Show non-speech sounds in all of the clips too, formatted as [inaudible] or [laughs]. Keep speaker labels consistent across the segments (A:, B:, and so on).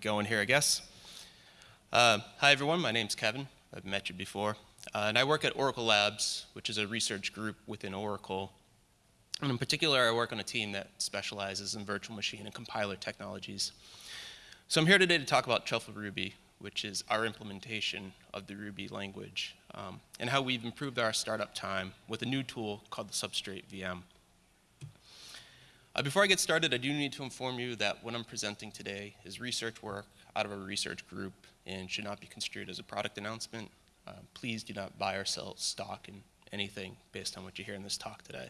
A: going here, I guess. Uh, hi, everyone. My name's Kevin. I've met you before. Uh, and I work at Oracle Labs, which is a research group within Oracle. And in particular, I work on a team that specializes in virtual machine and compiler technologies. So I'm here today to talk about Truffle Ruby, which is our implementation of the Ruby language, um, and how we've improved our startup time with a new tool called the Substrate VM. Uh, before I get started, I do need to inform you that what I'm presenting today is research work out of a research group and should not be construed as a product announcement. Uh, please do not buy or sell stock in anything based on what you hear in this talk today.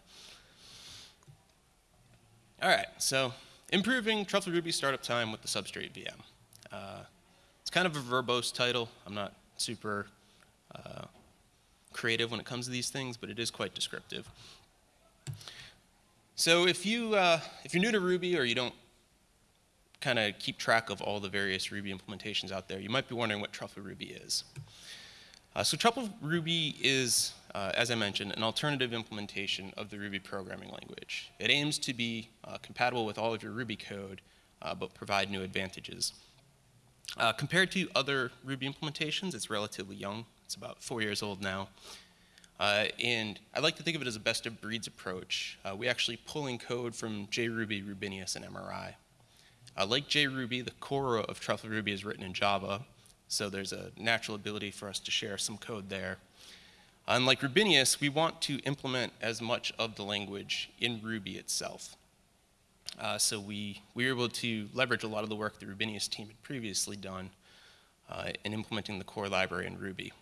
A: All right, so improving Truffle Ruby startup time with the Substrate VM. Uh, it's kind of a verbose title. I'm not super uh, creative when it comes to these things, but it is quite descriptive. So if, you, uh, if you're new to Ruby or you don't kind of keep track of all the various Ruby implementations out there, you might be wondering what Truffle Ruby is. Uh, so Truffle Ruby is, uh, as I mentioned, an alternative implementation of the Ruby programming language. It aims to be uh, compatible with all of your Ruby code, uh, but provide new advantages. Uh, compared to other Ruby implementations, it's relatively young. It's about four years old now. Uh, and I like to think of it as a best of breeds approach. Uh, we actually pulling code from JRuby, Rubinius, and MRI. Uh, like JRuby, the core of Truffle Ruby is written in Java, so there's a natural ability for us to share some code there. Unlike Rubinius, we want to implement as much of the language in Ruby itself. Uh, so we, we were able to leverage a lot of the work the Rubinius team had previously done uh, in implementing the core library in Ruby.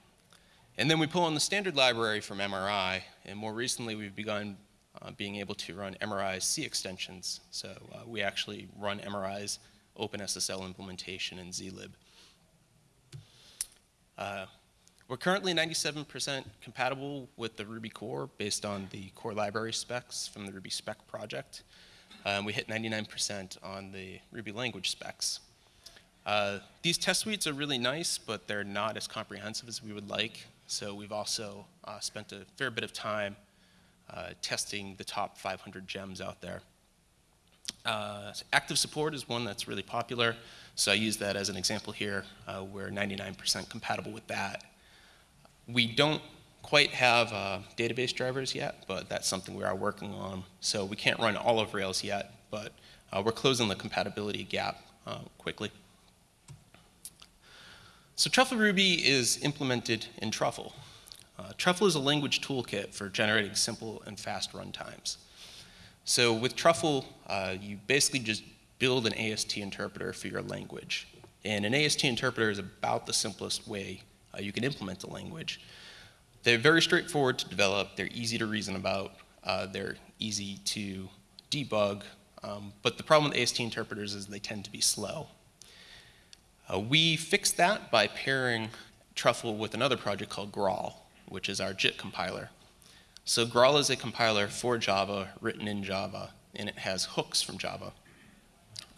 A: And then we pull in the standard library from MRI, and more recently we've begun uh, being able to run MRI's C extensions. So uh, we actually run MRI's OpenSSL implementation in zlib. Uh, we're currently 97% compatible with the Ruby core based on the core library specs from the Ruby spec project. Um, we hit 99% on the Ruby language specs. Uh, these test suites are really nice, but they're not as comprehensive as we would like. So we've also uh, spent a fair bit of time uh, testing the top 500 gems out there. Uh, active support is one that's really popular, so I use that as an example here. Uh, we're 99% compatible with that. We don't quite have uh, database drivers yet, but that's something we are working on. So we can't run all of Rails yet, but uh, we're closing the compatibility gap quickly. So Truffle Ruby is implemented in Truffle. Uh, Truffle is a language toolkit for generating simple and fast runtimes. So with Truffle, uh, you basically just build an AST interpreter for your language. And an AST interpreter is about the simplest way uh, you can implement a language. They're very straightforward to develop, they're easy to reason about, uh, they're easy to debug, um, but the problem with AST interpreters is they tend to be slow. Uh, we fixed that by pairing Truffle with another project called Graal, which is our JIT compiler. So Graal is a compiler for Java, written in Java, and it has hooks from Java.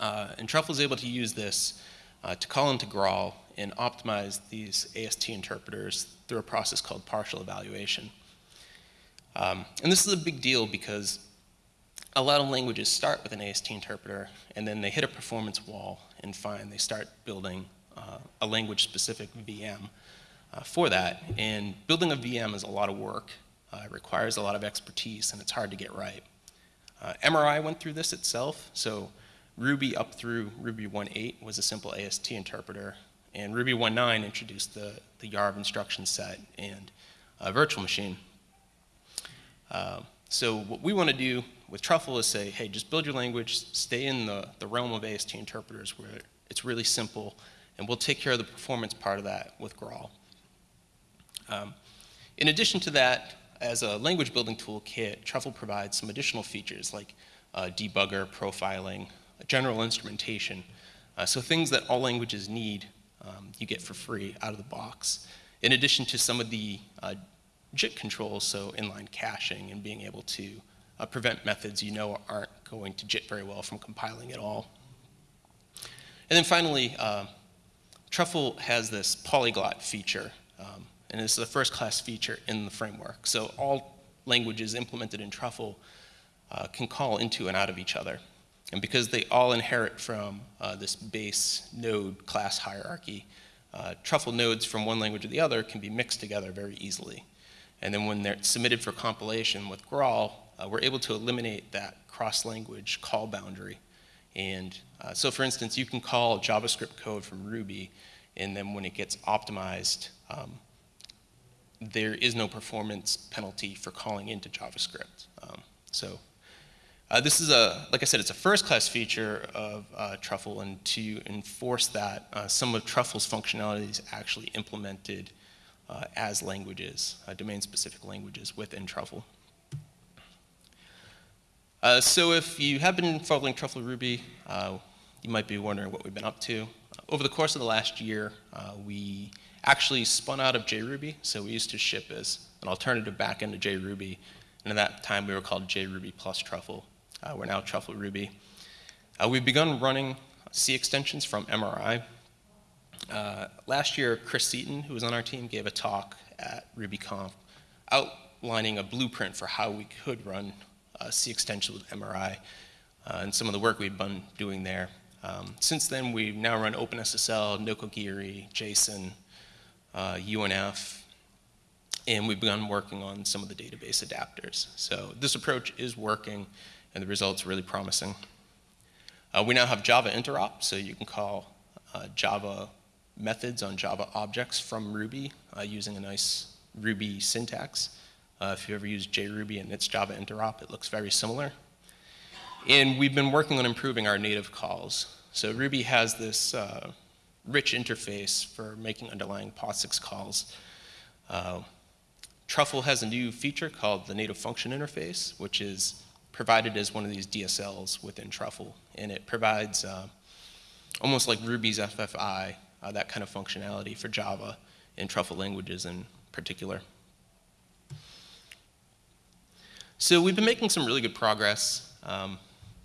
A: Uh, and Truffle is able to use this uh, to call into Graal and optimize these AST interpreters through a process called partial evaluation. Um, and this is a big deal because a lot of languages start with an AST interpreter and then they hit a performance wall and find they start building uh, a language-specific VM uh, for that. And building a VM is a lot of work. Uh, it requires a lot of expertise and it's hard to get right. Uh, MRI went through this itself, so Ruby up through Ruby 1.8 was a simple AST interpreter, and Ruby 1.9 introduced the, the YARV instruction set and a virtual machine. So what we want to do with Truffle is say, hey, just build your language, stay in the, the realm of AST interpreters where it's really simple, and we'll take care of the performance part of that with Graal. Um, in addition to that, as a language building toolkit, Truffle provides some additional features like uh, debugger, profiling, general instrumentation. Uh, so things that all languages need, um, you get for free out of the box. In addition to some of the uh, JIT controls, so inline caching and being able to uh, prevent methods you know aren't going to JIT very well from compiling at all. And then finally, uh, Truffle has this polyglot feature, um, and this is a first class feature in the framework. So all languages implemented in Truffle uh, can call into and out of each other. And because they all inherit from uh, this base node class hierarchy, uh, truffle nodes from one language to the other can be mixed together very easily. And then when they're submitted for compilation with Graal, uh, we're able to eliminate that cross-language call boundary. And uh, so for instance, you can call JavaScript code from Ruby, and then when it gets optimized, um, there is no performance penalty for calling into JavaScript. Um, so uh, this is a, like I said, it's a first-class feature of uh, Truffle, and to enforce that, uh, some of Truffle's functionality is actually implemented uh, as languages, uh, domain-specific languages within Truffle. Uh, so if you have been following Truffle Ruby, you might be wondering what we've been up to. over the course of the last year, we actually spun out of JRuby. So we used to ship as an alternative backend to JRuby. And at that time, we were called JRuby plus Truffle. Uh, we're now Truffle Ruby. Uh, we've begun running C extensions from MRI. Uh, last year, Chris Seaton, who was on our team, gave a talk at RubyConf outlining a blueprint for how we could run uh, C extensions with MRI uh, and some of the work we've been doing there. Um, since then, we've now run OpenSSL, Nokogiri, JSON, uh, UNF, and we've begun working on some of the database adapters. So this approach is working, and the results are really promising. Uh, we now have Java interop, so you can call uh, Java methods on Java objects from Ruby uh, using a nice Ruby syntax. Uh, if you ever use JRuby and its Java interop, it looks very similar. And we've been working on improving our native calls. So Ruby has this uh, rich interface for making underlying POSIX calls. Uh, Truffle has a new feature called the native function interface, which is provided as one of these DSLs within Truffle. And it provides uh, almost like Ruby's FFI, uh, that kind of functionality for Java and Truffle languages in particular. So we've been making some really good progress. Um,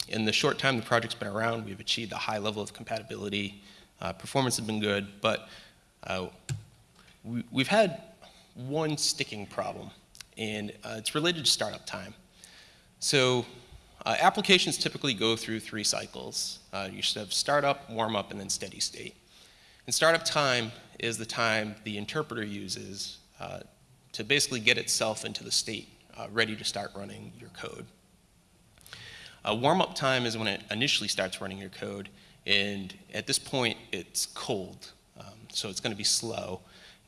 A: in the short time the project's been around, we've achieved a high level of compatibility uh, performance has been good, but uh, we, have had one sticking problem, and uh, it's related to startup time. So uh, applications typically go through three cycles. Uh, you should have startup, warm up, and then steady state. And startup time is the time the interpreter uses uh, to basically get itself into the state ready to start running your code. A warm-up time is when it initially starts running your code, and at this point, it's cold, um, so it's going to be slow.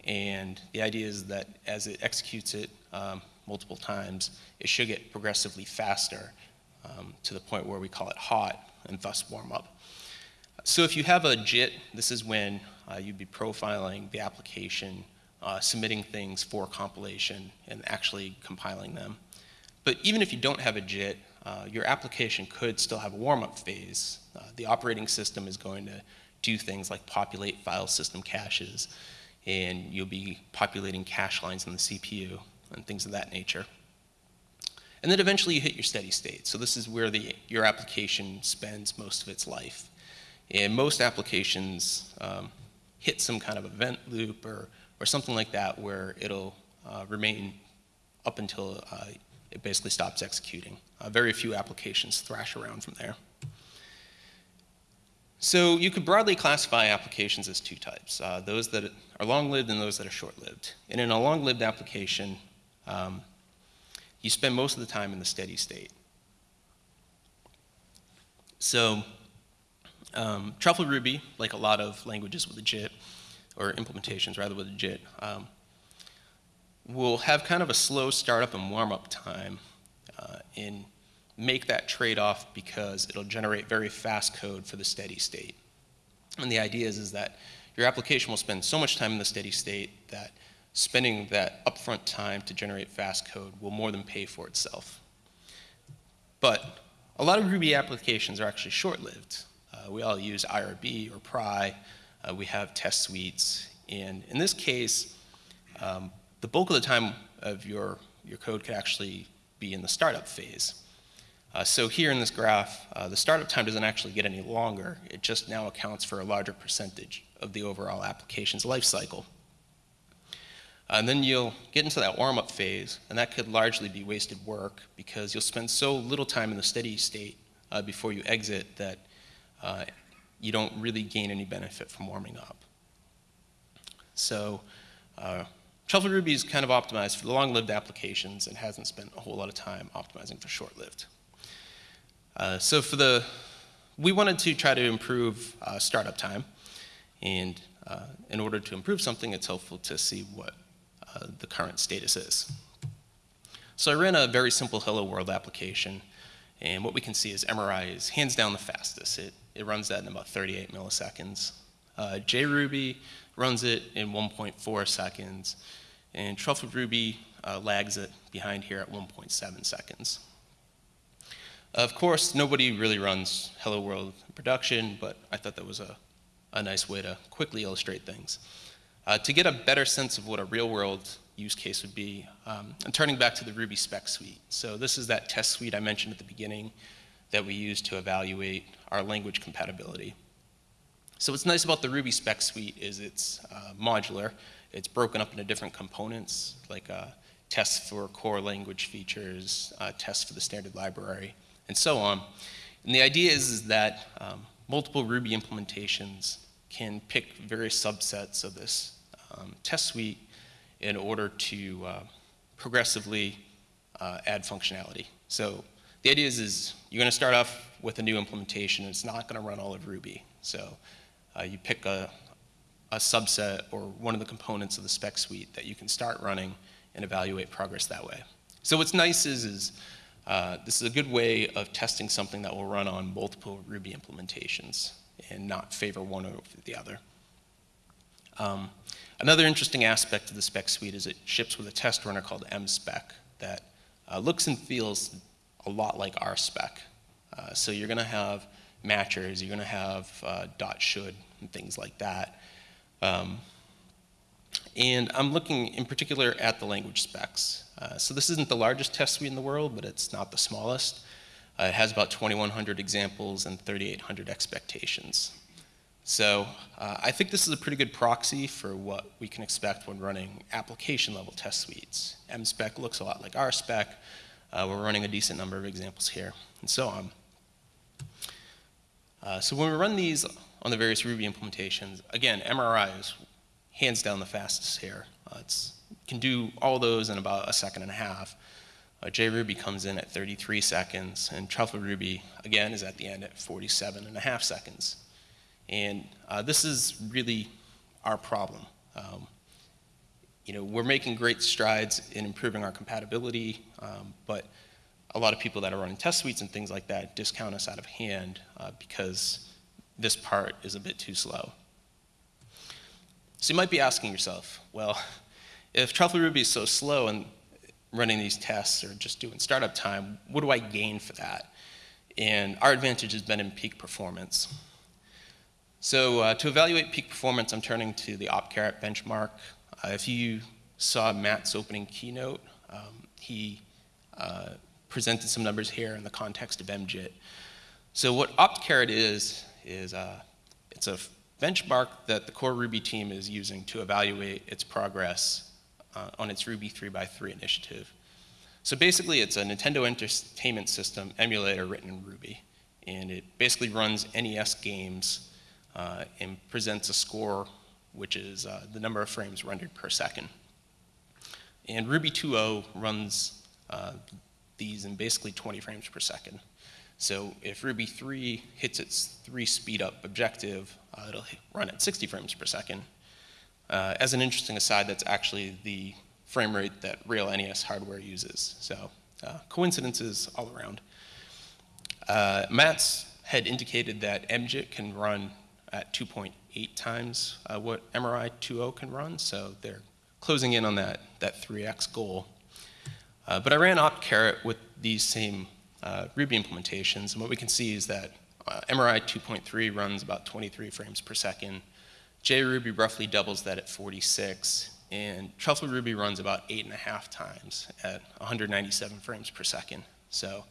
A: And the idea is that as it executes it um, multiple times, it should get progressively faster um, to the point where we call it hot and thus warm up. So if you have a JIT, this is when uh, you'd be profiling the application, uh, submitting things for compilation, and actually compiling them. But even if you don't have a JIT, uh, your application could still have a warm-up phase. Uh, the operating system is going to do things like populate file system caches, and you'll be populating cache lines in the CPU and things of that nature. And then eventually you hit your steady state. So this is where the, your application spends most of its life. And most applications um, hit some kind of event loop or, or something like that where it'll uh, remain up until uh, it basically stops executing. Uh, very few applications thrash around from there. So you could broadly classify applications as two types, uh, those that are long-lived and those that are short-lived. And in a long-lived application, um, you spend most of the time in the steady state. So um, Truffle Ruby, like a lot of languages with a JIT, or implementations rather with a JIT, um, will have kind of a slow startup and warm-up time uh, and make that trade-off because it'll generate very fast code for the steady state. And the idea is, is that your application will spend so much time in the steady state that spending that upfront time to generate fast code will more than pay for itself. But a lot of Ruby applications are actually short-lived. Uh, we all use IRB or pry. Uh, we have test suites. And in this case, um, the bulk of the time of your, your code could actually be in the startup phase. Uh, so here in this graph, uh, the startup time doesn't actually get any longer. It just now accounts for a larger percentage of the overall application's life cycle. Uh, and then you'll get into that warm-up phase, and that could largely be wasted work because you'll spend so little time in the steady state before you exit that uh, you don't really gain any benefit from warming up. So uh, Truffle Ruby is kind of optimized for the long-lived applications and hasn't spent a whole lot of time optimizing for short-lived. Uh, so for the, we wanted to try to improve uh, startup time. And uh, in order to improve something, it's helpful to see what uh, the current status is. So I ran a very simple Hello World application. And what we can see is MRI is hands down the fastest. It, it runs that in about 38 milliseconds. Uh, JRuby runs it in 1.4 seconds, and Truffle Ruby uh, lags it behind here at 1.7 seconds. Of course, nobody really runs Hello World in production, but I thought that was a, a nice way to quickly illustrate things. Uh, to get a better sense of what a real world use case would be, um, I'm turning back to the Ruby spec suite. So this is that test suite I mentioned at the beginning that we use to evaluate our language compatibility. So what's nice about the Ruby spec suite is it's uh, modular. It's broken up into different components, like uh, tests for core language features, uh, tests for the standard library, and so on. And the idea is, is that um, multiple Ruby implementations can pick various subsets of this um, test suite in order to uh, progressively uh, add functionality. So the idea is, is you're going to start off with a new implementation. And it's not going to run all of Ruby. So uh, you pick a, a subset or one of the components of the spec suite that you can start running and evaluate progress that way. So what's nice is, is uh, this is a good way of testing something that will run on multiple Ruby implementations and not favor one over the other. Um, another interesting aspect of the spec suite is it ships with a test runner called mspec that uh, looks and feels a lot like RSpec. Uh, so you're going to have matchers, you're going to have uh, dot should and things like that. Um, and I'm looking in particular at the language specs. Uh, so this isn't the largest test suite in the world, but it's not the smallest. Uh, it has about 2,100 examples and 3,800 expectations. So uh, I think this is a pretty good proxy for what we can expect when running application level test suites. MSpec looks a lot like RSpec. Uh, we're running a decent number of examples here, and so on. Uh, so when we run these on the various Ruby implementations, again, MRI is hands down the fastest here. Uh, it can do all those in about a second and a half. Uh, JRuby comes in at 33 seconds, and Truffle Ruby, again, is at the end at 47 and a half seconds. And uh, this is really our problem. Um, you know, we're making great strides in improving our compatibility, um, but a lot of people that are running test suites and things like that discount us out of hand uh, because this part is a bit too slow. So you might be asking yourself, well, if Truffle Ruby is so slow and running these tests or just doing startup time, what do I gain for that? And our advantage has been in peak performance. So uh, to evaluate peak performance, I'm turning to the OptCarrot benchmark. Uh, if you saw Matz's opening keynote, um, he uh, presented some numbers here in the context of MJIT. So what OptCarrot is, is uh, it's a benchmark that the core Ruby team is using to evaluate its progress uh, on its Ruby 3x3 initiative. So basically, it's a Nintendo Entertainment System emulator written in Ruby. And it basically runs NES games uh, and presents a score, which is uh, the number of frames rendered per second. And Ruby 2.0 runs uh, these in basically 20 frames per second. So if Ruby 3 hits its 3 speed up objective, uh, it'll run at 60 frames per second. Uh, as an interesting aside, that's actually the frame rate that real NES hardware uses. So uh, coincidences all around. Uh, Matz had indicated that MJIT can run at 2.8 times uh, what MRI 2.0 can run, so they're closing in on that, that 3x goal. Uh, but I ran OptCarrot with these same uh, Ruby implementations, and what we can see is that uh, MRI 2.3 runs about 23 frames per second. JRuby roughly doubles that at 46, and Truffle Ruby runs about eight and a half times at 197 frames per second. So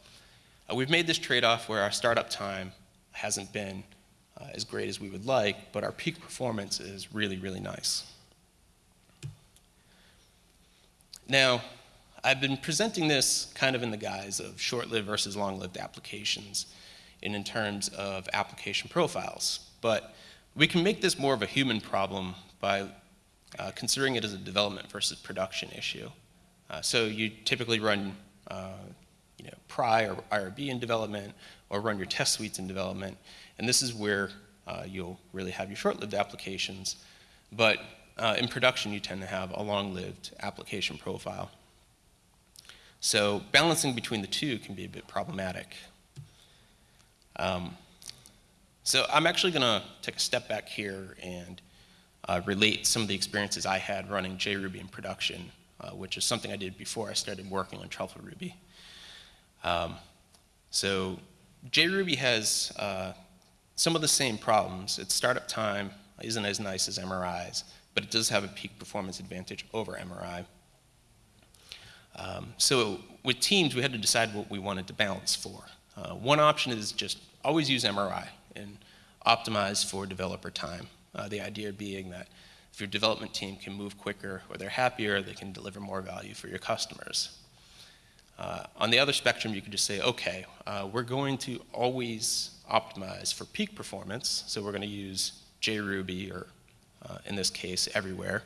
A: uh, we've made this trade-off where our startup time hasn't been uh, as great as we would like, but our peak performance is really, really nice. Now, I've been presenting this kind of in the guise of short-lived versus long-lived applications. and in terms of application profiles. But we can make this more of a human problem by uh, considering it as a development versus production issue. Uh, so you typically run uh, you know, pry or IRB in development or run your test suites in development. And this is where uh, you'll really have your short-lived applications. But uh, in production, you tend to have a long-lived application profile. So balancing between the two can be a bit problematic. Um, so I'm actually going to take a step back here and uh, relate some of the experiences I had running JRuby in production, uh, which is something I did before I started working on Truffle Ruby. Um, so JRuby has uh, some of the same problems. Its startup time isn't as nice as MRI's, but it does have a peak performance advantage over MRI. Um, so with teams, we had to decide what we wanted to balance for. Uh, one option is just always use MRI and optimize for developer time. Uh, the idea being that if your development team can move quicker or they're happier, they can deliver more value for your customers. Uh, on the other spectrum, you could just say, okay, uh, we're going to always optimize for peak performance, so we're going to use JRuby, or uh, in this case, everywhere.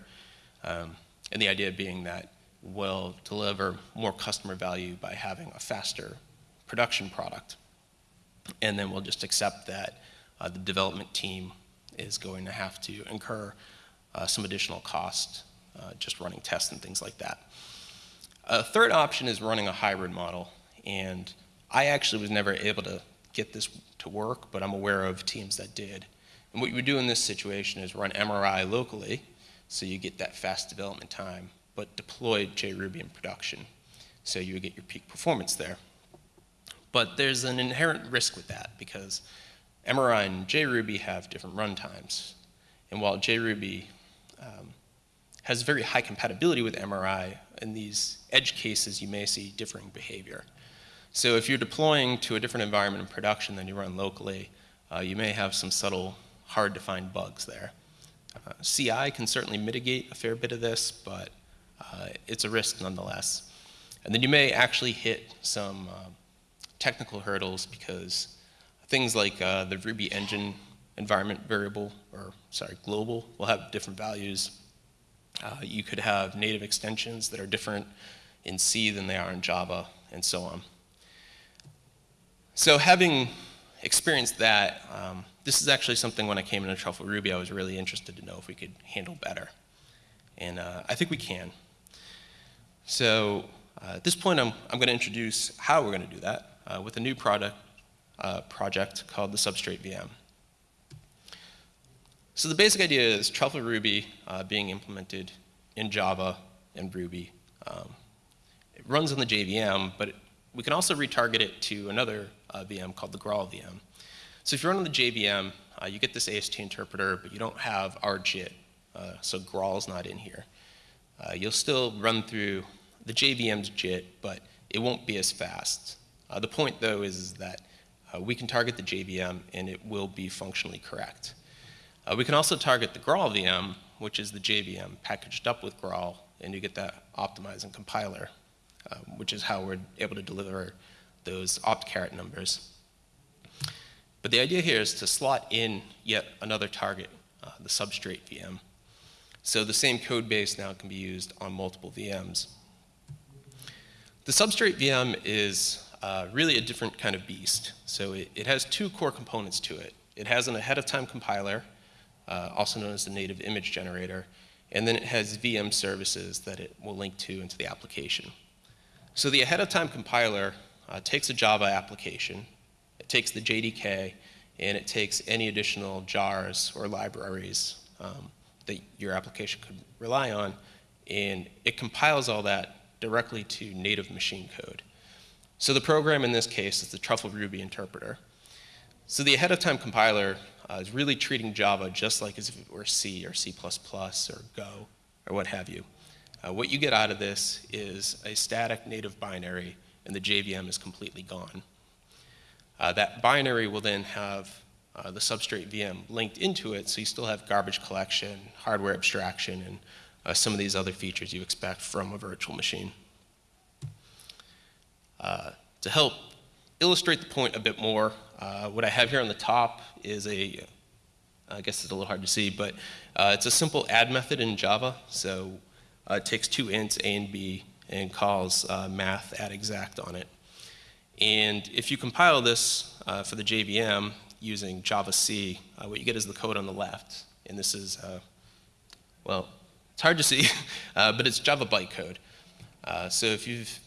A: Um, and the idea being that we'll deliver more customer value by having a faster production product. And then we'll just accept that uh, the development team is going to have to incur uh, some additional cost uh, just running tests and things like that. A third option is running a hybrid model, and I actually was never able to get this to work, but I'm aware of teams that did. And what you would do in this situation is run MRI locally, so you get that fast development time, but deploy JRuby in production, so you get your peak performance there. But there's an inherent risk with that, because MRI and JRuby have different runtimes. And while JRuby um, has very high compatibility with MRI, in these edge cases, you may see differing behavior. So if you're deploying to a different environment in production than you run locally, uh, you may have some subtle, hard to find bugs there. Uh, CI can certainly mitigate a fair bit of this, but uh, it's a risk nonetheless. And then you may actually hit some uh, technical hurdles because things like uh, the Ruby engine environment variable, or sorry, global, will have different values uh, you could have native extensions that are different in C than they are in Java, and so on. So having experienced that, um, this is actually something when I came into Truffle Ruby, I was really interested to know if we could handle better. And uh, I think we can. So uh, at this point, I'm, I'm going to introduce how we're going to do that uh, with a new product, uh, project called the Substrate VM. So the basic idea is Truffle Ruby uh, being implemented in Java and Ruby. Um, it runs on the JVM, but it, we can also retarget it to another uh, VM called the Graal VM. So if you're running the JVM, uh, you get this AST interpreter, but you don't have our JIT, uh, so Graal's not in here. Uh, you'll still run through the JVM's JIT, but it won't be as fast. Uh, the point, though, is, is that we can target the JVM, and it will be functionally correct. Uh, we can also target the Graal VM, which is the JVM packaged up with Graal, and you get that optimizing compiler, uh, which is how we're able to deliver those OptCarrot numbers. But the idea here is to slot in yet another target, uh, the substrate VM. So the same code base now can be used on multiple VMs. The substrate VM is uh, really a different kind of beast. So it, it has two core components to it. It has an ahead-of-time compiler, uh, also known as the native image generator. And then it has VM services that it will link to into the application. So the ahead of time compiler uh, takes a Java application, it takes the JDK, and it takes any additional jars or libraries um, that your application could rely on, and it compiles all that directly to native machine code. So the program in this case is the Truffle Ruby interpreter. So the ahead of time compiler uh, is really treating Java just like as if it were C or C++ or Go or what have you. Uh, what you get out of this is a static native binary and the JVM is completely gone. Uh, that binary will then have uh, the substrate VM linked into it so you still have garbage collection, hardware abstraction, and uh, some of these other features you expect from a virtual machine. Uh, to help illustrate the point a bit more, uh, what I have here on the top is a, I guess it's a little hard to see, but uh, it's a simple add method in Java. So it takes two ints, A and B, and calls uh, math at exact on it. And if you compile this uh, for the JVM using javac, uh, what you get is the code on the left. And this is, well, it's hard to see, [laughs] but it's Java bytecode. so if you've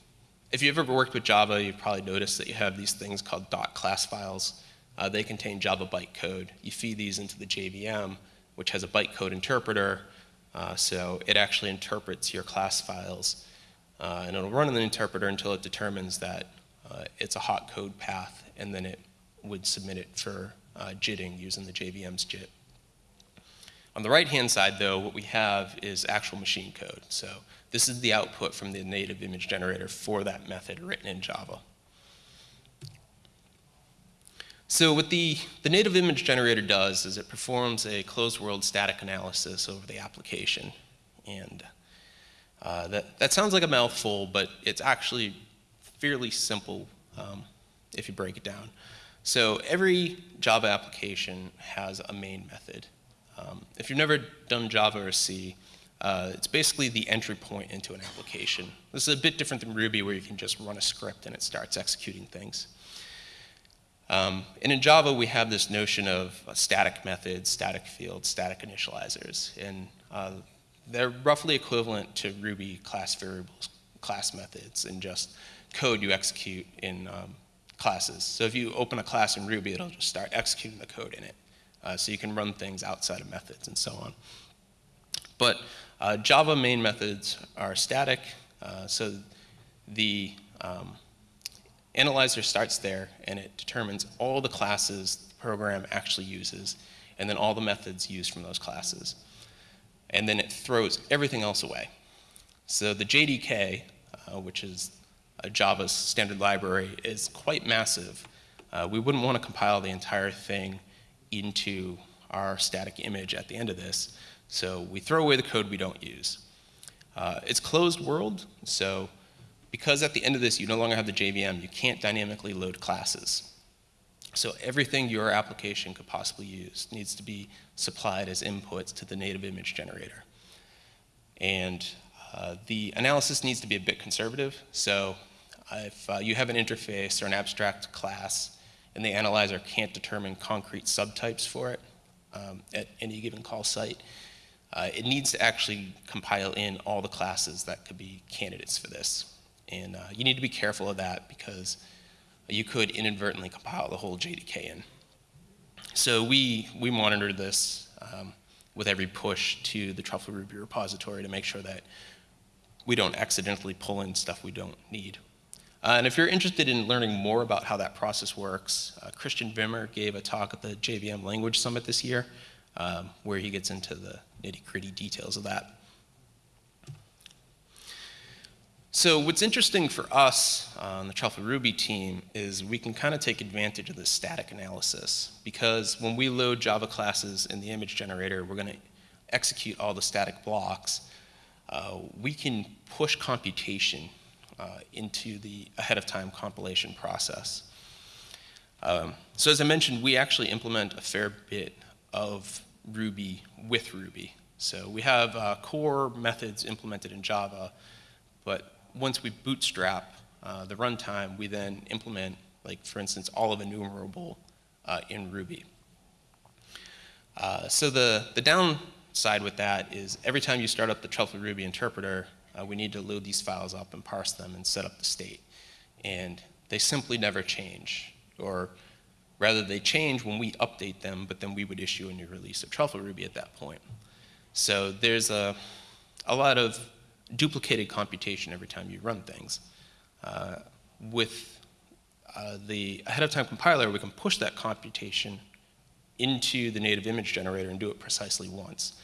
A: if you've ever worked with Java, you've probably noticed that you have these things called dot .class files. Uh, they contain Java bytecode. You feed these into the JVM, which has a bytecode interpreter, uh, so it actually interprets your class files. Uh, and it'll run in the interpreter until it determines that uh, it's a hot code path, and then it would submit it for uh, JITting using the JVM's JIT. On the right-hand side, though, what we have is actual machine code. So this is the output from the native image generator for that method written in Java. So what the, the native image generator does is it performs a closed world static analysis over the application. And uh, that, that sounds like a mouthful, but it's actually fairly simple um, if you break it down. So every Java application has a main method. Um, if you've never done Java or C, uh, it's basically the entry point into an application. This is a bit different than Ruby where you can just run a script and it starts executing things. Um, and in Java, we have this notion of static methods, static fields, static initializers. And uh, they're roughly equivalent to Ruby class variables, class methods, and just code you execute in um, classes. So if you open a class in Ruby, it'll just start executing the code in it. Uh, so you can run things outside of methods and so on. But uh, Java main methods are static, uh, so the um, analyzer starts there and it determines all the classes the program actually uses and then all the methods used from those classes. And then it throws everything else away. So the JDK, uh, which is Java's standard library, is quite massive. Uh, we wouldn't want to compile the entire thing into our static image at the end of this. So we throw away the code we don't use. Uh, it's closed world, so because at the end of this you no longer have the JVM, you can't dynamically load classes. So everything your application could possibly use needs to be supplied as inputs to the native image generator. And uh, the analysis needs to be a bit conservative. So if uh, you have an interface or an abstract class and the analyzer can't determine concrete subtypes for it um, at any given call site, uh, it needs to actually compile in all the classes that could be candidates for this. And uh, you need to be careful of that because you could inadvertently compile the whole JDK in. So we, we monitor this um, with every push to the Truffle Ruby repository to make sure that we don't accidentally pull in stuff we don't need. Uh, and if you're interested in learning more about how that process works, uh, Christian Wimmer gave a talk at the JVM Language Summit this year um, where he gets into the nitty gritty details of that. So what's interesting for us on the Truffle Ruby team is we can kind of take advantage of this static analysis because when we load Java classes in the image generator, we're going to execute all the static blocks. Uh, we can push computation uh, into the ahead of time compilation process. Um, so as I mentioned, we actually implement a fair bit of Ruby with Ruby. So we have uh, core methods implemented in Java, but once we bootstrap uh, the runtime, we then implement, like for instance, all of enumerable uh, in Ruby. Uh, so the, the downside with that is every time you start up the Truffle Ruby interpreter, uh, we need to load these files up and parse them and set up the state. And they simply never change, or Rather, they change when we update them, but then we would issue a new release of Truffle Ruby at that point. So there's a, a lot of duplicated computation every time you run things. Uh, with uh, the ahead of time compiler, we can push that computation into the native image generator and do it precisely once.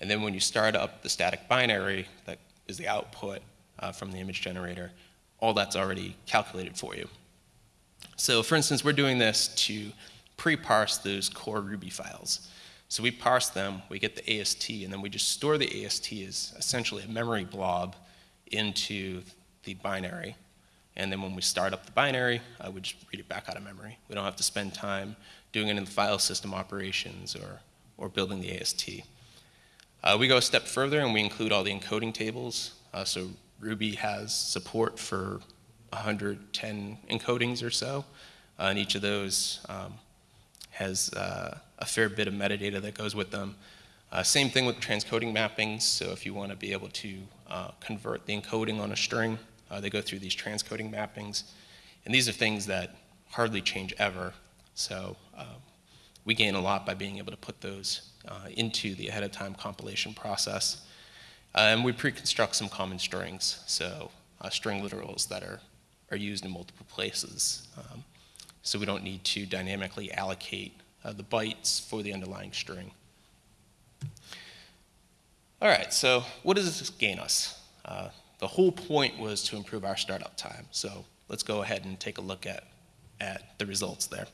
A: And then when you start up the static binary that is the output uh, from the image generator, all that's already calculated for you. So for instance, we're doing this to pre-parse those core Ruby files. So we parse them, we get the AST, and then we just store the AST as essentially a memory blob into the binary. and then when we start up the binary, uh, we just read it back out of memory. We don't have to spend time doing it in the file system operations or, or building the AST. Uh, we go a step further and we include all the encoding tables. Uh, so Ruby has support for 110 encodings or so, uh, and each of those um, has uh, a fair bit of metadata that goes with them. Uh, same thing with transcoding mappings, so if you want to be able to uh, convert the encoding on a string, uh, they go through these transcoding mappings. And these are things that hardly change ever, so um, we gain a lot by being able to put those uh, into the ahead of time compilation process. Uh, and we pre-construct some common strings, so string literals that are, are used in multiple places. Um, so we don't need to dynamically allocate the bytes for the underlying string. All right, so what does this gain us? Uh, the whole point was to improve our startup time. So let's go ahead and take a look at, at the results there.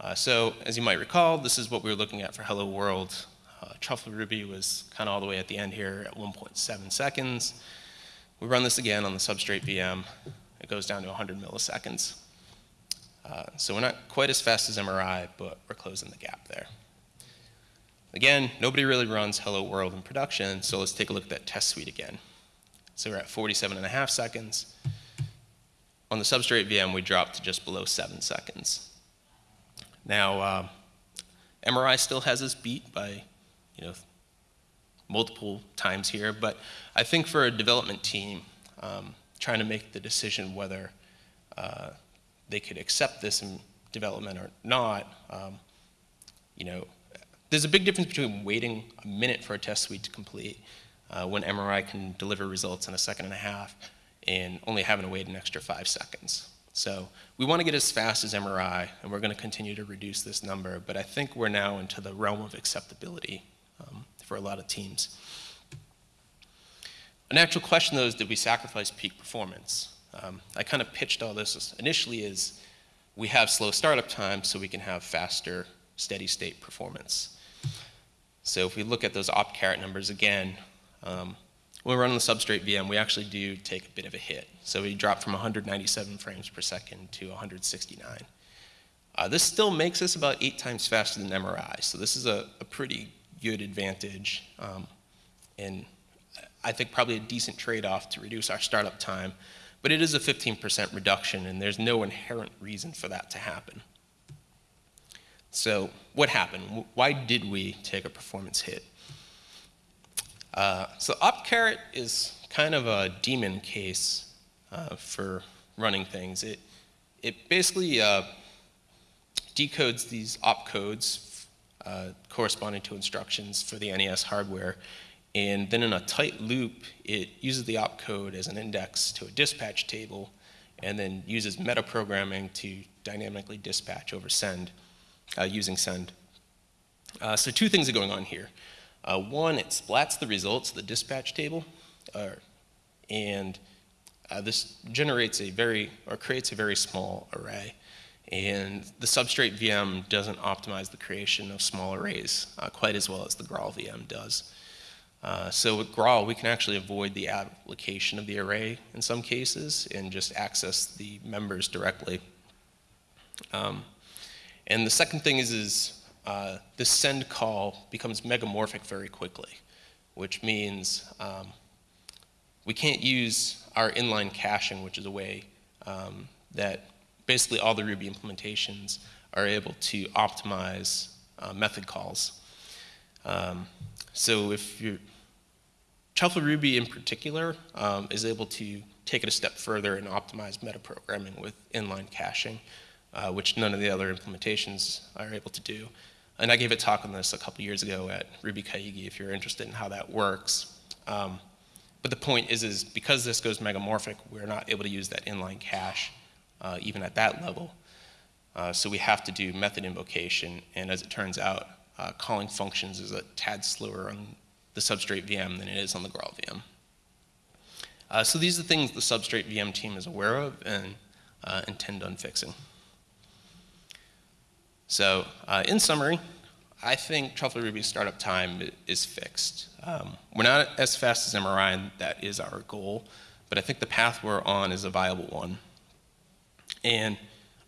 A: Uh, so as you might recall, this is what we were looking at for Hello World. Uh, Truffle Ruby was kind of all the way at the end here at 1.7 seconds. We run this again on the substrate VM. It goes down to 100 milliseconds. Uh, so we're not quite as fast as MRI, but we're closing the gap there. Again, nobody really runs Hello World in production, so let's take a look at that test suite again. So we're at 47 and a half seconds. On the substrate VM, we dropped to just below seven seconds. Now, uh, MRI still has us beat by, you know, multiple times here, but I think for a development team, um, trying to make the decision whether uh, they could accept this in development or not, um, you know, there's a big difference between waiting a minute for a test suite to complete uh, when MRI can deliver results in a second and a half and only having to wait an extra five seconds. So we want to get as fast as MRI, and we're going to continue to reduce this number, but I think we're now into the realm of acceptability um, for a lot of teams. A natural question, though, is did we sacrifice peak performance? Um, I kind of pitched all this initially as we have slow startup time so we can have faster steady state performance. So if we look at those opt numbers again, um, when we run on the substrate VM, we actually do take a bit of a hit. So we drop from 197 frames per second to 169. Uh, this still makes us about eight times faster than MRI, so this is a, a pretty good advantage, um, and I think probably a decent trade-off to reduce our startup time, but it is a 15% reduction, and there's no inherent reason for that to happen. So what happened? Why did we take a performance hit? Uh, so OptCarrot is kind of a demon case uh, for running things. It, it basically uh, decodes these opcodes uh, corresponding to instructions for the NES hardware, and then in a tight loop, it uses the opcode as an index to a dispatch table, and then uses metaprogramming to dynamically dispatch over send uh, using send. Uh, so two things are going on here. Uh, one, it splats the results the dispatch table, uh, and uh, this generates a very, or creates a very small array. And the substrate VM doesn't optimize the creation of small arrays uh, quite as well as the Graal VM does. Uh, so with Graal, we can actually avoid the application of the array in some cases and just access the members directly. Um, and the second thing is, is uh, this send call becomes megamorphic very quickly, which means um, we can't use our inline caching, which is a way um, that basically all the Ruby implementations are able to optimize uh, method calls. Um, so if you Truffle Ruby in particular um, is able to take it a step further and optimize metaprogramming with inline caching uh, which none of the other implementations are able to do. And I gave a talk on this a couple years ago at Ruby Kaigi if you're interested in how that works. Um, but the point is, is because this goes megamorphic, we're not able to use that inline cache uh, even at that level. Uh, so we have to do method invocation, and as it turns out, uh, calling functions is a tad slower on the substrate VM than it is on the Graal VM. Uh, so these are the things the substrate VM team is aware of and uh, intend on fixing. So uh, in summary, I think Truffle Ruby's startup time is fixed. Um, we're not as fast as MRI, and that is our goal, but I think the path we're on is a viable one. And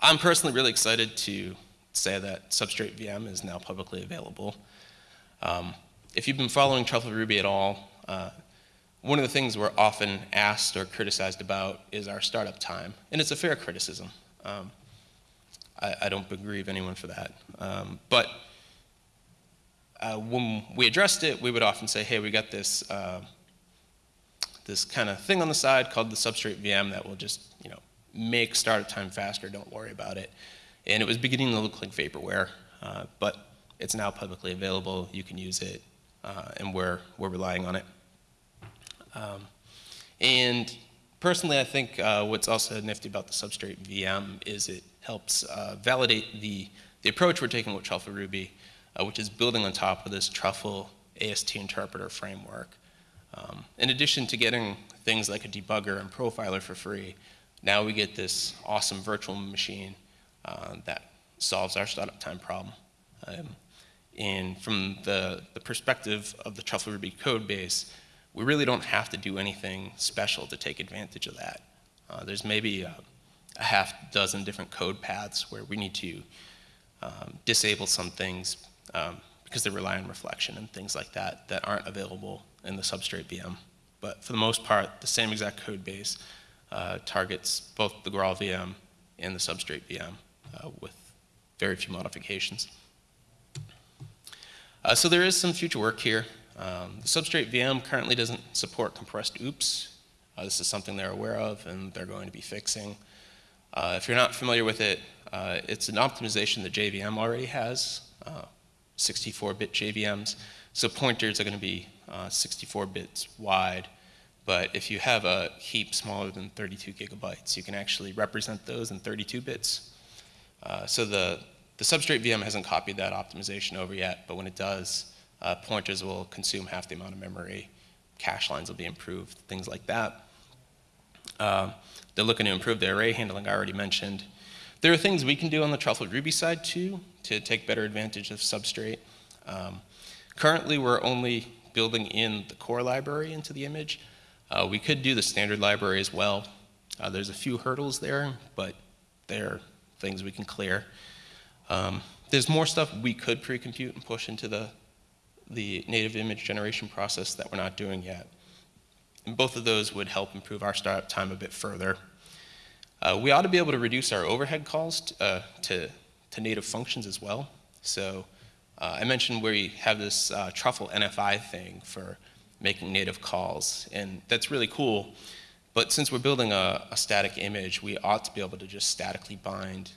A: I'm personally really excited to say that Substrate VM is now publicly available. Um, if you've been following Truffle Ruby at all, uh, one of the things we're often asked or criticized about is our startup time, and it's a fair criticism. Um, I, I, don't begrave anyone for that. Um, but uh, when we addressed it, we would often say, hey, we got this, uh, this kind of thing on the side called the Substrate VM that will just, you know, make startup time faster, don't worry about it. And it was beginning to look like vaporware, uh, but it's now publicly available, you can use it, uh, and we're, we're relying on it. Um, and personally, I think uh, what's also nifty about the Substrate VM is it helps uh, validate the, the approach we're taking with Truffle Ruby, uh, which is building on top of this Truffle AST interpreter framework. Um, in addition to getting things like a debugger and profiler for free, now we get this awesome virtual machine uh, that solves our startup time problem. Um, and from the, the perspective of the Truffle Ruby code base, we really don't have to do anything special to take advantage of that. Uh, there's maybe a, a, half dozen different code paths where we need to um, disable some things um, because they rely on reflection and things like that that aren't available in the substrate VM. But for the most part, the same exact code base uh, targets both the Graal VM and the substrate VM uh, with very few modifications. Uh, so there is some future work here. Um, the substrate VM currently doesn't support compressed OOPS. Uh, this is something they're aware of and they're going to be fixing. Uh, if you're not familiar with it, uh, it's an optimization that JVM already has, 64-bit uh, JVMs. So pointers are going to be 64 bits wide. But if you have a heap smaller than 32 gigabytes, you can actually represent those in 32 bits. Uh, so the, the substrate VM hasn't copied that optimization over yet, but when it does, uh, pointers will consume half the amount of memory, cache lines will be improved, things like that. Uh, they're looking to improve the array handling I already mentioned. There are things we can do on the Truffle Ruby side too to take better advantage of substrate. Um, currently, we're only building in the core library into the image. Uh, we could do the standard library as well. Uh, there's a few hurdles there, but they're things we can clear. Um, there's more stuff we could pre-compute and push into the, the native image generation process that we're not doing yet. And both of those would help improve our startup time a bit further. Uh, we ought to be able to reduce our overhead calls uh, to, to native functions as well. So uh, I mentioned where we have this uh, truffle NFI thing for making native calls, and that's really cool. But since we're building a, a static image, we ought to be able to just statically bind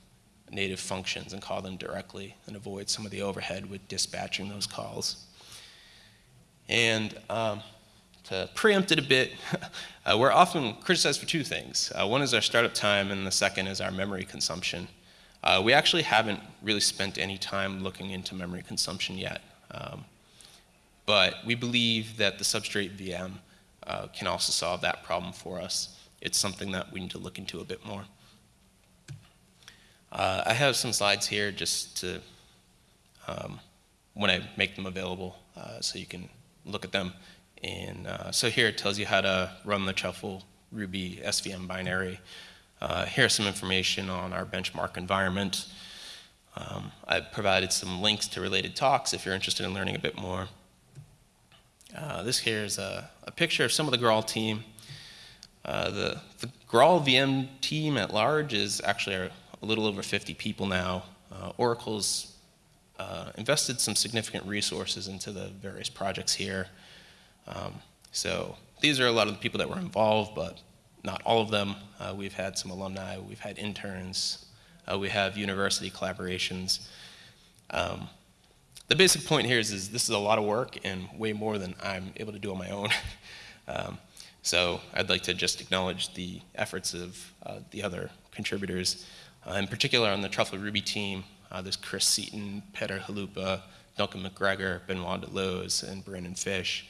A: native functions and call them directly and avoid some of the overhead with dispatching those calls. And um, to preempt it a bit, [laughs] uh, we're often criticized for two things. Uh, one is our startup time, and the second is our memory consumption. Uh, we actually haven't really spent any time looking into memory consumption yet. Um, but we believe that the substrate VM uh, can also solve that problem for us. It's something that we need to look into a bit more. Uh, I have some slides here just to, um, when I make them available, uh, so you can look at them. And uh, so here it tells you how to run the Truffle Ruby SVM binary. Uh, here's some information on our benchmark environment. Um, I've provided some links to related talks if you're interested in learning a bit more. Uh, this here is a, a, picture of some of the Graal team. Uh, the, the Graal VM team at large is actually a, little over 50 people now. Uh, Oracle's uh, invested some significant resources into the various projects here. Um, so these are a lot of the people that were involved, but not all of them. Uh, we've had some alumni, we've had interns, we have university collaborations. Um, the basic point here is, is this is a lot of work and way more than I'm able to do on my own. [laughs] um, so I'd like to just acknowledge the efforts of uh, the other contributors. Uh, in particular on the Truffle Ruby team, uh, there's Chris Seaton, Peter Chalupa, Duncan McGregor, Benoit Daloze, and Brandon Fish.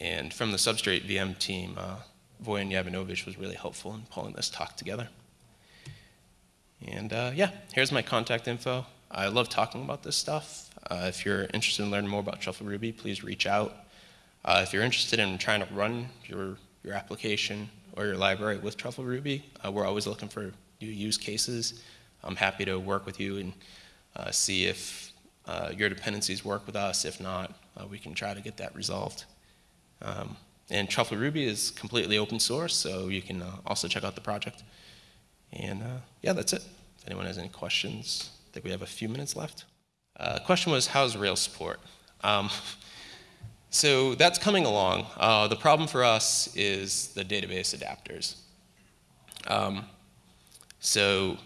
A: And from the Substrate VM team, uh, Vojin Jovanovic was really helpful in pulling this talk together. And uh, yeah, here's my contact info. I love talking about this stuff. Uh, if you're interested in learning more about Truffle Ruby, please reach out. Uh, if you're interested in trying to run your, your application or your library with Truffle Ruby. Uh, we're always looking for new use cases. I'm happy to work with you and uh, see if uh, your dependencies work with us. If not, uh, we can try to get that resolved. Um, and Truffle Ruby is completely open source, so you can uh, also check out the project. And yeah, that's it. If anyone has any questions, I think we have a few minutes left. Uh, question was, how's Rails support? Um, [laughs] so that's coming along. Uh, the problem for us is the database adapters. Um, so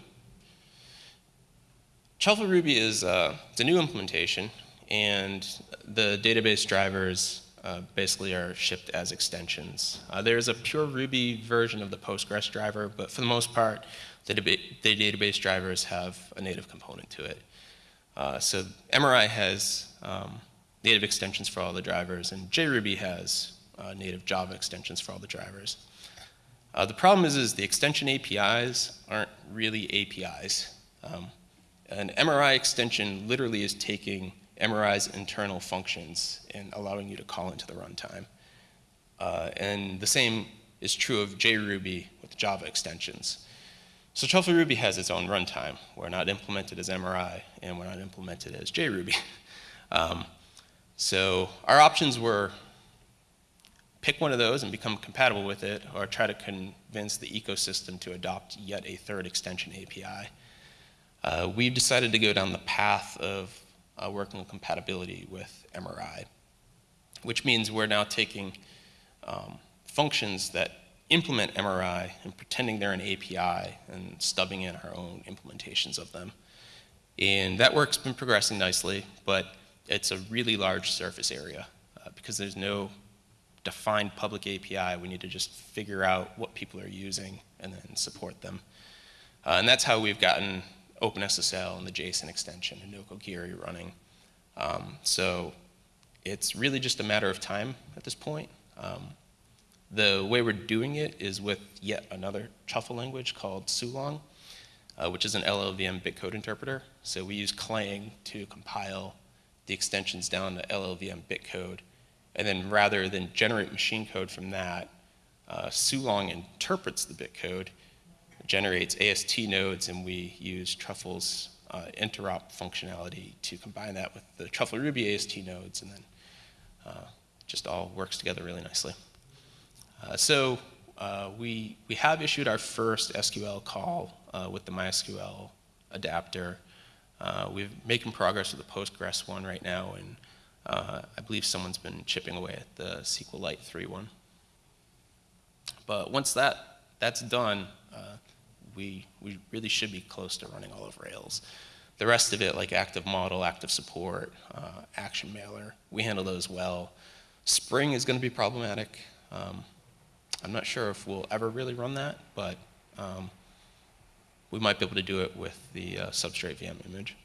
A: Truffle Ruby is uh, a new implementation, and the database drivers uh, basically are shipped as extensions. Uh, there's a pure Ruby version of the Postgres driver, but for the most part, the, the database drivers have a native component to it. Uh, so MRI has um, native extensions for all the drivers, and JRuby has uh, native Java extensions for all the drivers. Uh, the problem is, is the extension APIs aren't really APIs. Um, an MRI extension literally is taking MRI's internal functions and allowing you to call into the runtime. Uh, and the same is true of JRuby with Java extensions. So Truffle Ruby has its own runtime. We're not implemented as MRI, and we're not implemented as JRuby. [laughs] um, so our options were pick one of those and become compatible with it, or try to convince the ecosystem to adopt yet a third extension API. Uh, we've decided to go down the path of uh, working on compatibility with MRI, which means we're now taking um, functions that implement MRI and pretending they're an API and stubbing in our own implementations of them. And that work's been progressing nicely, but it's a really large surface area uh, because there's no defined public API. We need to just figure out what people are using and then support them. Uh, and that's how we've gotten OpenSSL and the JSON extension and Nokogiri running. Um, so it's really just a matter of time at this point. Um, the way we're doing it is with yet another truffle language called Sulong, uh, which is an LLVM bitcode interpreter. So we use Clang to compile the extensions down to LLVM bitcode. And then rather than generate machine code from that, uh, Sulong interprets the bitcode generates AST nodes, and we use Truffle's uh, interop functionality to combine that with the Truffle Ruby AST nodes, and then uh, just all works together really nicely. Uh, so uh, we, we have issued our first SQL call uh, with the MySQL adapter. Uh, we're making progress with the Postgres one right now, and I believe someone's been chipping away at the SQLite 3 one. But once that, that's done, we, we really should be close to running all of Rails. The rest of it, like active model, active support, uh, action mailer, we handle those well. Spring is going to be problematic. Um, I'm not sure if we'll ever really run that, but um, we might be able to do it with the uh, substrate VM image.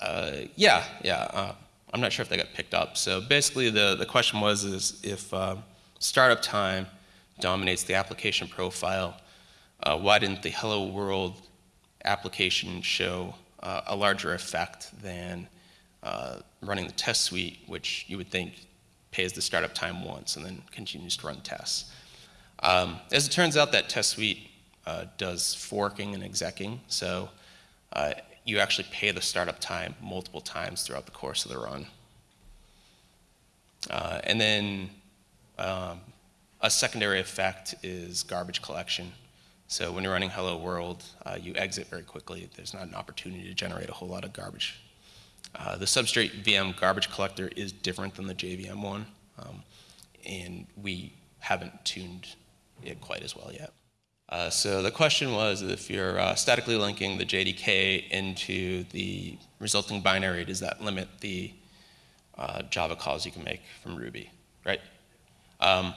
A: Uh, yeah, yeah. Uh, I'm not sure if they got picked up. So basically, the, the question was is if uh, startup time dominates the application profile, uh, why didn't the Hello World application show uh, a larger effect than uh, running the test suite, which you would think pays the startup time once and then continues to run tests. Um, as it turns out, that test suite uh, does forking and execing, so uh, you actually pay the startup time multiple times throughout the course of the run. Uh, and then um, a secondary effect is garbage collection. So when you're running Hello World, uh, you exit very quickly. There's not an opportunity to generate a whole lot of garbage. Uh, the substrate VM garbage collector is different than the JVM one, um, and we haven't tuned it quite as well yet. Uh, so the question was if you're uh, statically linking the JDK into the resulting binary, does that limit the uh, Java calls you can make from Ruby, right? Um,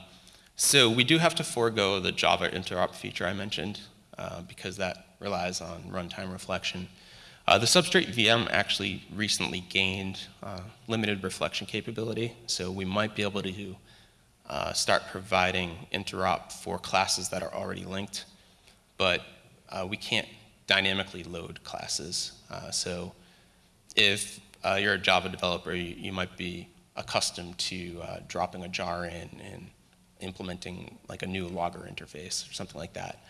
A: so we do have to forego the Java interop feature I mentioned uh, because that relies on runtime reflection. Uh, the Substrate VM actually recently gained uh, limited reflection capability, so we might be able to uh, start providing interop for classes that are already linked, but uh, we can't dynamically load classes. Uh, so if you're a Java developer, you, you, might be accustomed to dropping a jar in and implementing like a new logger interface or something like that,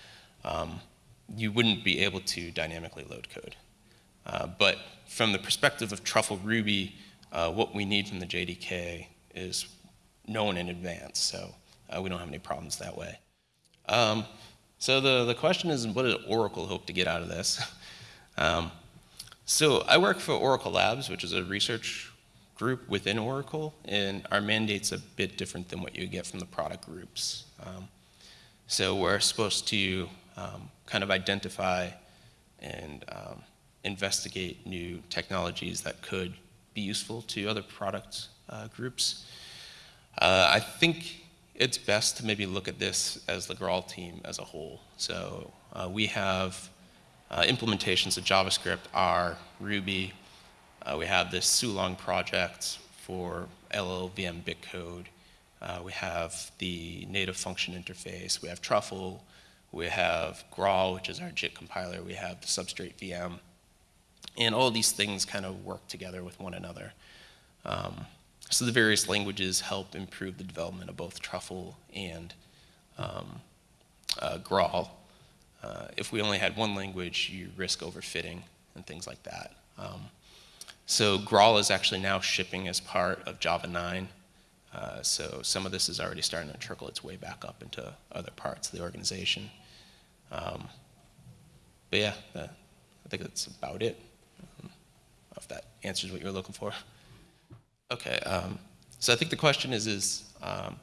A: um, you wouldn't be able to dynamically load code. Uh, but from the perspective of Truffle Ruby, uh, what we need from the JDK is known in advance, so uh, we don't have any problems that way. Um, so the, the question is, what does Oracle hope to get out of this? [laughs] um, so I work for Oracle Labs, which is a research group within Oracle, and our mandate's a bit different than what you get from the product groups. Um, so we're supposed to um, kind of identify and um, investigate new technologies that could be useful to other product uh, groups. Uh, I think it's best to maybe look at this as the Graal team as a whole. So uh, we have uh, implementations of JavaScript, R, Ruby. Uh, we have this Sulong project for LLVM bitcode. Uh, we have the native function interface. We have Truffle. We have Graal, which is our JIT compiler. We have the Substrate VM. And all these things kind of work together with one another. Um, so the various languages help improve the development of both Truffle and um, uh, Graal. Uh, if we only had one language, you risk overfitting and things like that. Um, so Graal is actually now shipping as part of Java 9. Uh, so some of this is already starting to trickle its way back up into other parts of the organization. Um, but yeah, uh, I think that's about it. Um, if that answers what you're looking for. Okay, um, so I think the question is, is um,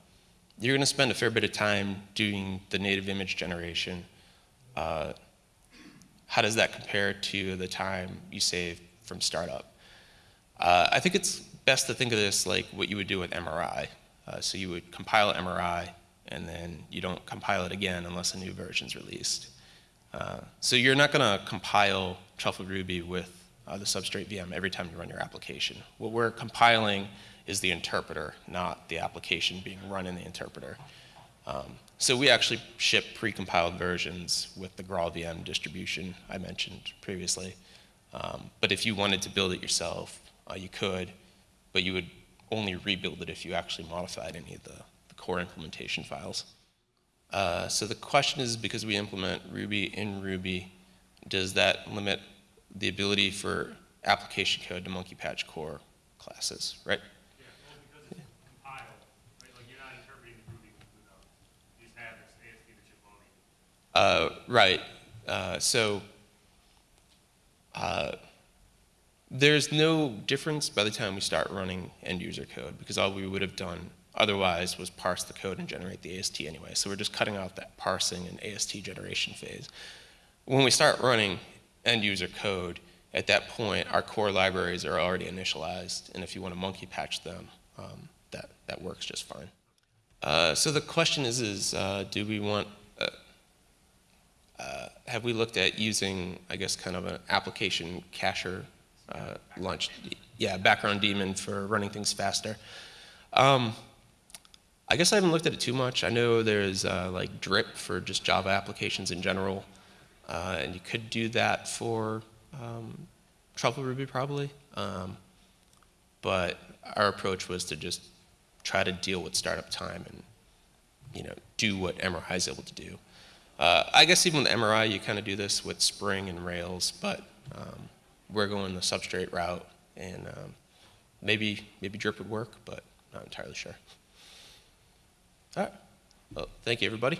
A: you're going to spend a fair bit of time doing the native image generation. Uh, how does that compare to the time you save from startup? Uh, I think it's best to think of this like what you would do with MRI. Uh, so you would compile MRI, and then you don't compile it again unless a new version is released. Uh, so you're not going to compile Truffle Ruby with uh, the Substrate VM every time you run your application. What we're compiling is the interpreter, not the application being run in the interpreter. Um, so we actually ship pre-compiled versions with the Graal VM distribution I mentioned previously. Um, but if you wanted to build it yourself, uh, you could, but you would only rebuild it if you actually modified any of the, the core implementation files. Uh, so the question is, because we implement Ruby in Ruby, does that limit the ability for application code to monkey patch core classes, right?
B: Yeah, well, because it's compiled, right? Like you're not interpreting Ruby that you're loading.
A: Uh, right. Uh, so uh, there's no difference by the time we start running end user code because all we would have done otherwise was parse the code and generate the AST anyway. So we're just cutting out that parsing and AST generation phase. When we start running end user code, at that point, our core libraries are already initialized, and if you want to monkey patch them, um, that, that works just fine. Uh, so the question is, is uh, do we want, uh, uh have we looked at using, I guess, kind of an application cacher uh, launch, yeah, background daemon for running things faster? Um, I guess I haven't looked at it too much. I know there's uh, like drip for just Java applications in general. Uh, and you could do that for um, Ruby probably. Um, but our approach was to just try to deal with startup time and you know do what MRI is able to do. Uh, I guess even with MRI, you kind of do this with Spring and Rails, but um, we're going the substrate route, and um, maybe maybe drip would work, but not entirely sure. All right. Well, thank you, everybody.